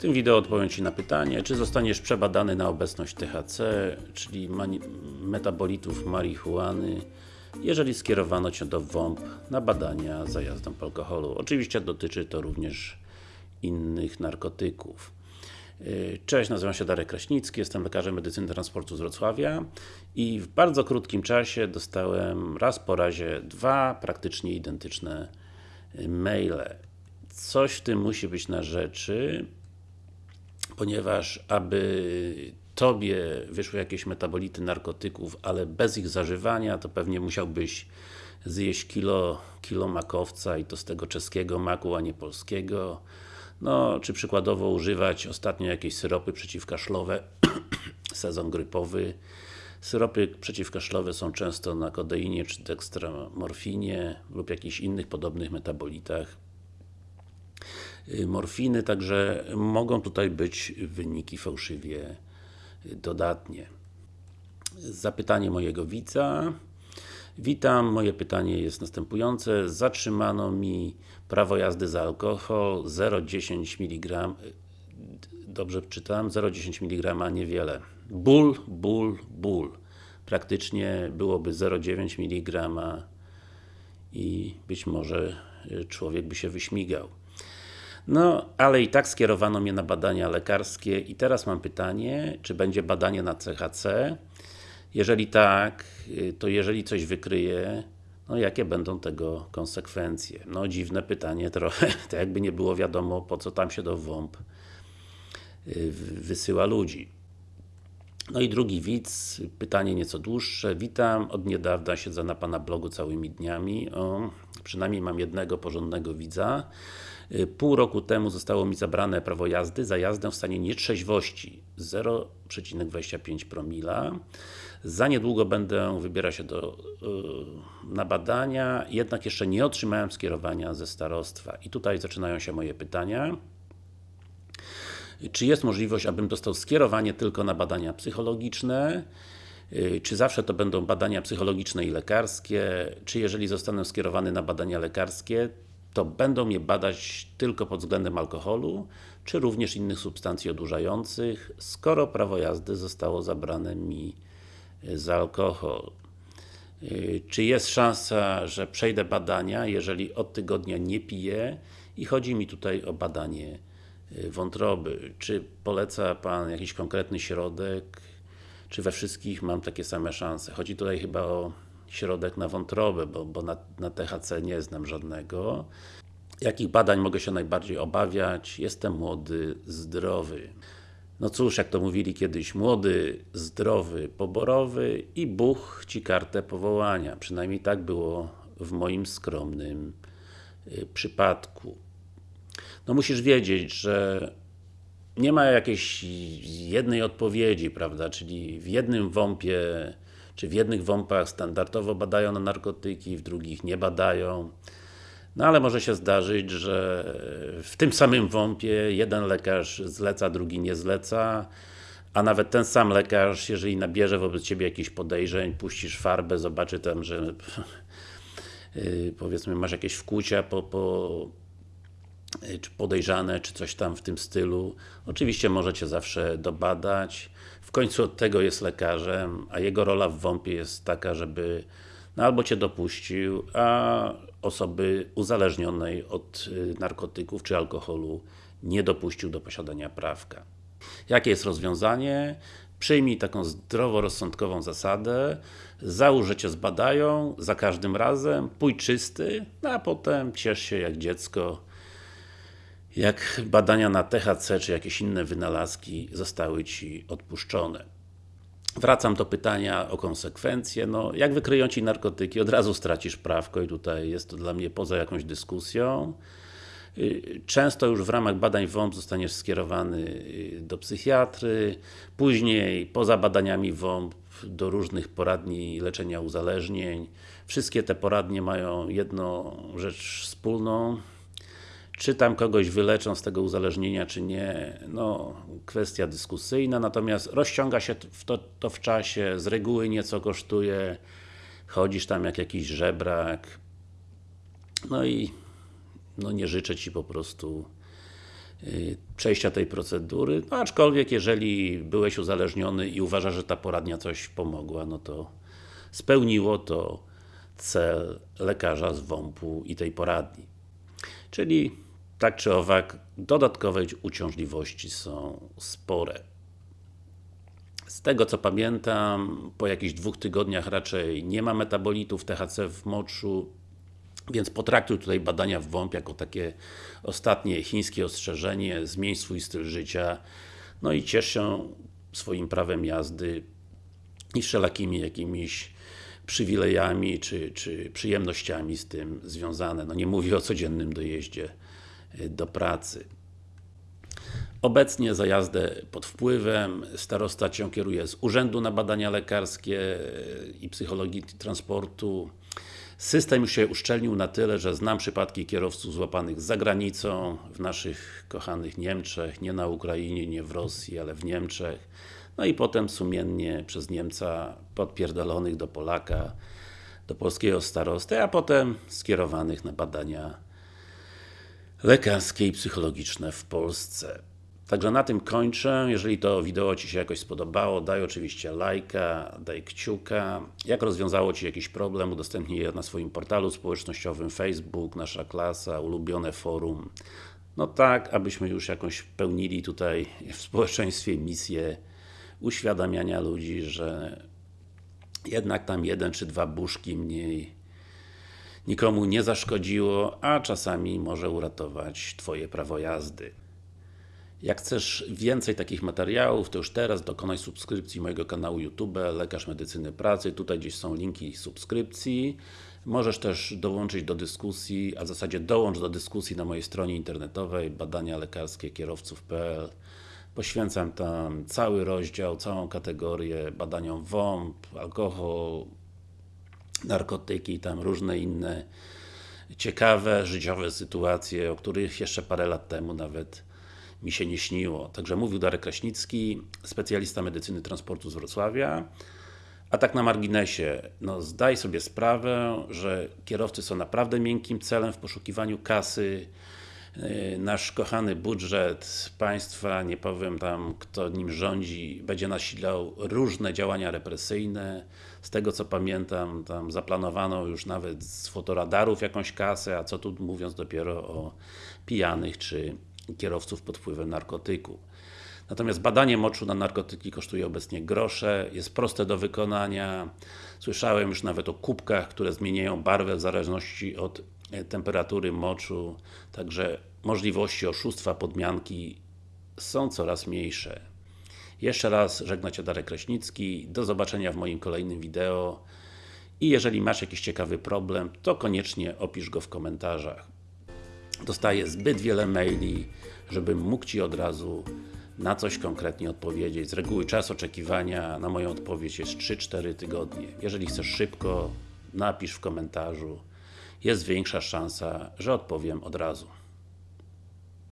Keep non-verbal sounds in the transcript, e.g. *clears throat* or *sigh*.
tym wideo odpowiem Ci na pytanie, czy zostaniesz przebadany na obecność THC, czyli metabolitów marihuany, jeżeli skierowano Cię do WOMP na badania za jazdą po alkoholu. Oczywiście dotyczy to również innych narkotyków. Cześć, nazywam się Darek Kraśnicki, jestem lekarzem medycyny transportu z Wrocławia i w bardzo krótkim czasie dostałem raz po razie dwa praktycznie identyczne maile. Coś w tym musi być na rzeczy, ponieważ aby Tobie wyszły jakieś metabolity narkotyków, ale bez ich zażywania, to pewnie musiałbyś zjeść kilo, kilo makowca i to z tego czeskiego maku, a nie polskiego. No, czy przykładowo używać ostatnio jakieś syropy przeciwkaszlowe, *clears throat* sezon grypowy. Syropy przeciwkaszlowe są często na kodeinie czy dekstramorfinie lub jakichś innych podobnych metabolitach morfiny, także mogą tutaj być wyniki fałszywie dodatnie. Zapytanie mojego widza. Witam, moje pytanie jest następujące. Zatrzymano mi prawo jazdy za alkohol 0,10 mg Dobrze czytam? 0,10 mg niewiele. Ból, ból, ból. Praktycznie byłoby 0,9 mg i być może człowiek by się wyśmigał. No, ale i tak skierowano mnie na badania lekarskie i teraz mam pytanie, czy będzie badanie na CHC? Jeżeli tak, to jeżeli coś wykryje, no jakie będą tego konsekwencje? No dziwne pytanie *laughs* trochę, to jakby nie było wiadomo po co tam się do WOMP y, wysyła ludzi. No i drugi widz, pytanie nieco dłuższe. Witam, od niedawna siedzę na Pana blogu całymi dniami. O, przynajmniej mam jednego porządnego widza. Y, pół roku temu zostało mi zabrane prawo jazdy za jazdę w stanie nietrzeźwości 0,25 promila. Za niedługo będę wybierać się do, yy, na badania, jednak jeszcze nie otrzymałem skierowania ze starostwa. I tutaj zaczynają się moje pytania. Czy jest możliwość, abym dostał skierowanie tylko na badania psychologiczne? Y, czy zawsze to będą badania psychologiczne i lekarskie? Czy jeżeli zostanę skierowany na badania lekarskie, to będą mnie badać tylko pod względem alkoholu, czy również innych substancji odurzających, skoro prawo jazdy zostało zabrane mi za alkohol. Y, czy jest szansa, że przejdę badania, jeżeli od tygodnia nie piję i chodzi mi tutaj o badanie y, wątroby. Czy poleca Pan jakiś konkretny środek, czy we wszystkich mam takie same szanse? Chodzi tutaj chyba o środek na wątrobę, bo, bo na, na THC nie znam żadnego. Jakich badań mogę się najbardziej obawiać? Jestem młody, zdrowy. No cóż, jak to mówili kiedyś, młody, zdrowy, poborowy i Bóg Ci kartę powołania. Przynajmniej tak było w moim skromnym y, przypadku. No musisz wiedzieć, że nie ma jakiejś jednej odpowiedzi, prawda, czyli w jednym WOMP-ie, czy w jednych WOMP-ach standardowo badają na narkotyki, w drugich nie badają. No ale może się zdarzyć, że w tym samym WOMP-ie jeden lekarz zleca, drugi nie zleca, a nawet ten sam lekarz, jeżeli nabierze wobec Ciebie jakichś podejrzeń, puścisz farbę, zobaczy tam, że yy, *laughs* powiedzmy masz jakieś wkłucia po, po czy podejrzane, czy coś tam w tym stylu. Oczywiście możecie zawsze dobadać. W końcu od tego jest lekarzem, a jego rola w WOMP-ie jest taka, żeby no albo Cię dopuścił, a osoby uzależnionej od y, narkotyków czy alkoholu nie dopuścił do posiadania prawka. Jakie jest rozwiązanie? Przyjmij taką zdroworozsądkową zasadę, załóż, że Cię zbadają za każdym razem, pójdź czysty, no a potem ciesz się jak dziecko, jak badania na THC czy jakieś inne wynalazki zostały Ci odpuszczone. Wracam do pytania o konsekwencje. No, jak wykryją Ci narkotyki, od razu stracisz prawko i tutaj jest to dla mnie poza jakąś dyskusją. Y, często już w ramach badań WOMP zostaniesz skierowany y, do psychiatry, później poza badaniami WOMP do różnych poradni leczenia uzależnień. Wszystkie te poradnie mają jedną rzecz wspólną, czy tam kogoś wyleczą z tego uzależnienia, czy nie, no kwestia dyskusyjna, natomiast rozciąga się to, to w czasie, z reguły nieco kosztuje, chodzisz tam jak jakiś żebrak, no i no nie życzę Ci po prostu y, przejścia tej procedury, no aczkolwiek jeżeli byłeś uzależniony i uważasz, że ta poradnia coś pomogła, no to spełniło to cel lekarza z WOMP-u i tej poradni. Czyli tak czy owak, dodatkowe uciążliwości są spore. Z tego co pamiętam, po jakichś dwóch tygodniach raczej nie ma metabolitów THC w moczu, więc potraktuj tutaj badania w WOMP jako takie ostatnie chińskie ostrzeżenie, zmień swój styl życia, no i ciesz się swoim prawem jazdy i wszelakimi jakimiś przywilejami czy, czy przyjemnościami z tym związane. No nie mówię o codziennym dojeździe do pracy. Obecnie za jazdę pod wpływem starosta Cię kieruje z Urzędu na Badania Lekarskie i Psychologii Transportu. System już się uszczelnił na tyle, że znam przypadki kierowców złapanych za granicą, w naszych kochanych Niemczech, nie na Ukrainie, nie w Rosji, ale w Niemczech. No i potem sumiennie przez Niemca podpierdolonych do Polaka, do polskiego starosty, a potem skierowanych na badania lekarskie i psychologiczne w Polsce. Także na tym kończę. Jeżeli to wideo Ci się jakoś spodobało, daj oczywiście lajka, daj kciuka. Jak rozwiązało Ci jakiś problem, udostępnij je na swoim portalu społecznościowym Facebook, nasza klasa, ulubione forum. No tak, abyśmy już jakąś pełnili tutaj w społeczeństwie misję uświadamiania ludzi, że jednak tam jeden czy dwa buszki mniej nikomu nie zaszkodziło, a czasami może uratować Twoje prawo jazdy. Jak chcesz więcej takich materiałów, to już teraz dokonaj subskrypcji mojego kanału YouTube Lekarz Medycyny Pracy. Tutaj gdzieś są linki subskrypcji. Możesz też dołączyć do dyskusji, a w zasadzie dołącz do dyskusji na mojej stronie internetowej badania lekarskie kierowców.pl Poświęcam tam cały rozdział, całą kategorię badaniom WOMP, alkohol, narkotyki tam różne inne ciekawe, życiowe sytuacje, o których jeszcze parę lat temu nawet mi się nie śniło. Także mówił Darek Kraśnicki, specjalista medycyny transportu z Wrocławia. A tak na marginesie, no zdaj sobie sprawę, że kierowcy są naprawdę miękkim celem w poszukiwaniu kasy. Yy, nasz kochany budżet państwa, nie powiem tam kto nim rządzi, będzie nasilał różne działania represyjne. Z tego co pamiętam, tam zaplanowano już nawet z fotoradarów jakąś kasę, a co tu mówiąc dopiero o pijanych czy kierowców pod wpływem narkotyku. Natomiast badanie moczu na narkotyki kosztuje obecnie grosze, jest proste do wykonania. Słyszałem już nawet o kubkach, które zmieniają barwę w zależności od temperatury moczu, także możliwości oszustwa, podmianki są coraz mniejsze. Jeszcze raz żegna Cię Darek Kraśnicki, do zobaczenia w moim kolejnym wideo i jeżeli masz jakiś ciekawy problem, to koniecznie opisz go w komentarzach dostaję zbyt wiele maili, żebym mógł Ci od razu na coś konkretnie odpowiedzieć. Z reguły czas oczekiwania na moją odpowiedź jest 3-4 tygodnie. Jeżeli chcesz szybko, napisz w komentarzu. Jest większa szansa, że odpowiem od razu.